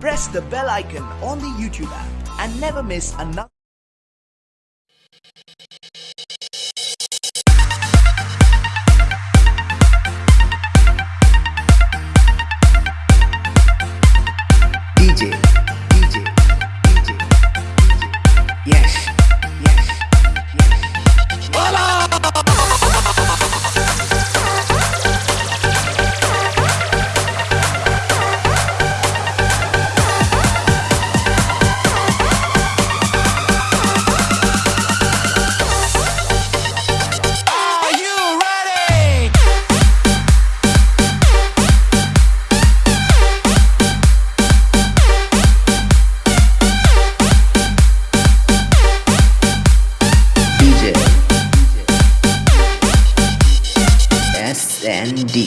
Press the bell icon on the YouTube app and never miss another. And D.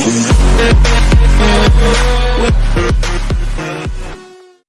With